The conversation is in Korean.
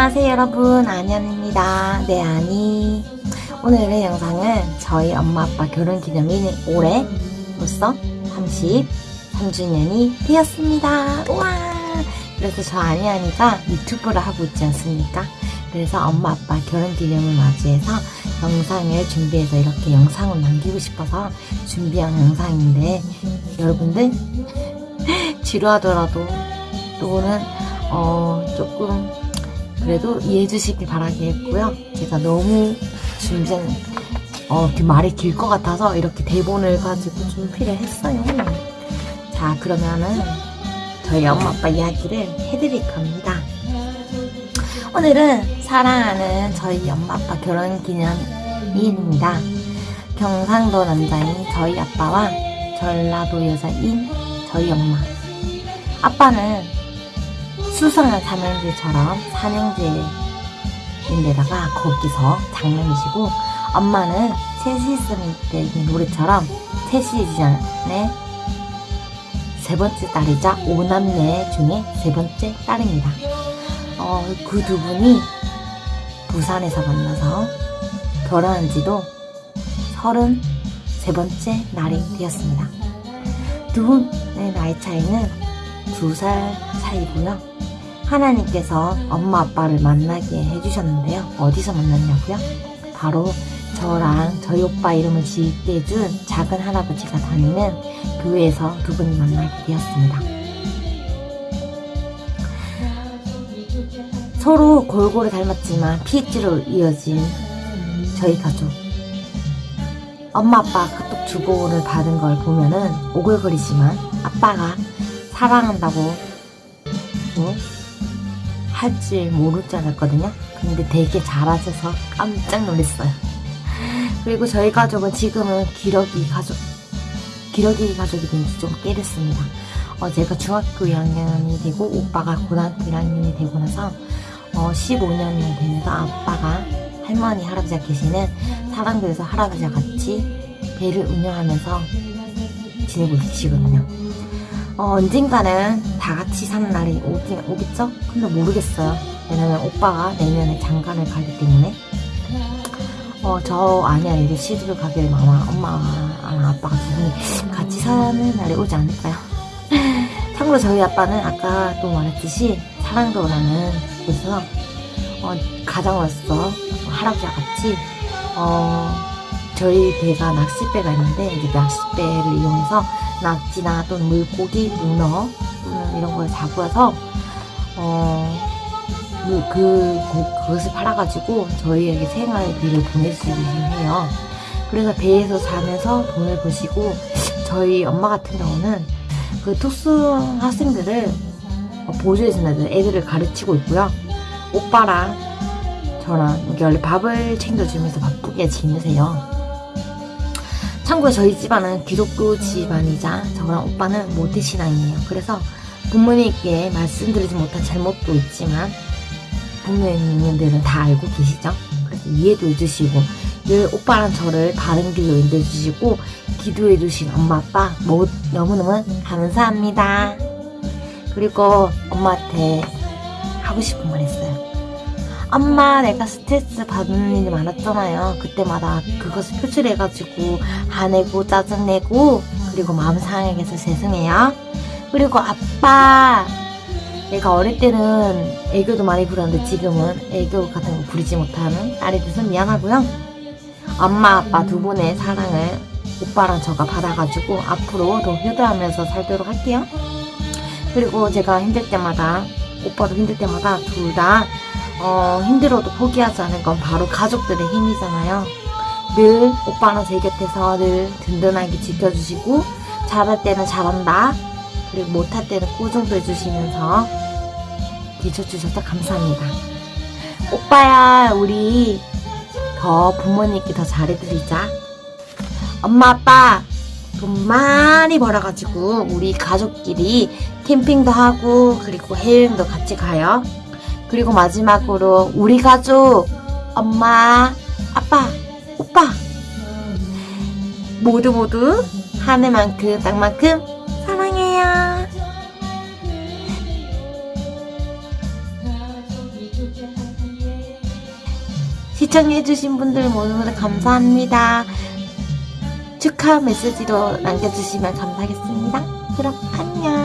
안녕하세요 여러분. 안현입니다. 네 아니. 오늘의 영상은 저희 엄마 아빠 결혼기념일 올해로서 33주년이 되었습니다. 우와! 그래서 저 아니아니가 유튜브를 하고 있지 않습니까? 그래서 엄마 아빠 결혼기념을 맞이해서 영상을 준비해서 이렇게 영상을 남기고 싶어서 준비한 영상인데 여러분들 지루하더라도 또는 어 조금 그래도 이해해 주시길 바라겠고요. 제가 너무 준비한 어, 말이 길 것 같아서 이렇게 대본을 가지고 준비를 했어요. 자, 그러면은 저희 엄마 아빠 이야기를 해드릴 겁니다. 오늘은 사랑하는 저희 엄마 아빠 결혼 기념일입니다. 경상도 남자인 저희 아빠와 전라도 여자인 저희 엄마. 아빠는 수상한 삼형제처럼 삼형제인데다가 거기서 장남이시고 엄마는 셋이 있을 때 노래처럼 셋이전에 세 번째 딸이자 오남매 중에 세 번째 딸입니다. 어, 그 두 분이 부산에서 만나서 결혼한 지도 서른 세 번째 날이 되었습니다. 두 분의 나이 차이는 두 살 차이고요. 하나님께서 엄마 아빠를 만나게 해주셨는데요. 어디서 만났냐고요? 바로 저랑 저희 오빠 이름을 짓게 해준 작은 할아버지가 다니는 교회에서 두 분이 만나게 되었습니다. 서로 골고루 닮았지만 피입지로 이어진 저희 가족. 엄마 아빠 카톡 주고를 받은 걸 보면은 오글거리지만 아빠가 사랑한다고 뭐 할 줄 모를 줄 알았거든요. 근데 되게 잘하셔서 깜짝 놀랐어요. 그리고 저희 가족은 지금은 기러기 가족, 기러기 가족이 된지 좀 꽤 됐습니다. 어, 제가 중학교 2학년이 되고 오빠가 고등학교 1학년이 되고 나서 어, 15년이 되면서 아빠가 할머니, 할아버지가 계시는 사랑교에서 할아버지와 같이 배를 운영하면서 지내고 계시거든요. 어, 언젠가는 다 같이 사는 날이 오긴 오겠죠? 근데 모르겠어요. 왜냐면 오빠가 내년에 장가를 가기 때문에 어, 저 아니야 이제 시집을 되면 아마 엄마와 아빠가 두 분이 같이 사는 날이 오지 않을까요? 참고로 저희 아빠는 아까 또 말했듯이 사랑도 나는 곳에서 어, 가장으로서 할아버지와 같이 어, 저희 배가 낚싯배가 있는데 이제 낚싯배를 이용해서 낙지나 또는 물고기, 문어 또는 이런 걸 잡아서 어, 그, 그, 그것을 팔아가지고 저희에게 생활비를 보내주시긴 해요. 그래서 배에서 자면서 돈을 버시고 저희 엄마 같은 경우는 그 특수 학생들을 보조해주는 애들을 가르치고 있고요. 오빠랑 저랑 원래 밥을 챙겨주면서 바쁘게 지내세요. 참고로 저희 집안은 기독교 집안이자 저랑 오빠는 모태신앙이에요. 그래서 부모님께 말씀드리지 못한 잘못도 있지만 부모님들은 다 알고 계시죠? 그래서 이해도 해주시고 늘 오빠랑 저를 바른 길로 인도해주시고 기도해주신 엄마 아빠 뭐, 너무너무 감사합니다. 그리고 엄마한테 하고 싶은 말 했어요. 엄마 내가 스트레스 받는 일이 많았잖아요. 그때마다 그것을 표출해가지고 화내고 짜증내고 그리고 마음 상하게 해서 죄송해요. 그리고 아빠 내가 어릴 때는 애교도 많이 부렸는데 지금은 애교 같은 거 부리지 못하는 딸이 돼서 미안하고요. 엄마 아빠 두 분의 사랑을 오빠랑 저가 받아가지고 앞으로 더 효도하면서 살도록 할게요. 그리고 제가 힘들 때마다 오빠도 힘들 때마다 둘다 어, 힘들어도 포기하지 않은 건 바로 가족들의 힘이잖아요. 늘 오빠는 제 곁에서 늘 든든하게 지켜주시고 잘할 때는 잘한다. 그리고 못할 때는 꾸중도 해주시면서 뒤쳐주셔서 감사합니다. 오빠야 우리 더 부모님께 더 잘해드리자. 엄마 아빠 돈 많이 벌어가지고 우리 가족끼리 캠핑도 하고 그리고 해외여행도 같이 가요. 그리고 마지막으로 우리 가족 엄마 아빠 오빠 모두 모두 하늘만큼 땅만큼 사랑해요 시청해주신 분들 모두 모두 감사합니다. 축하 메시지도 남겨주시면 감사하겠습니다. 그럼 안녕.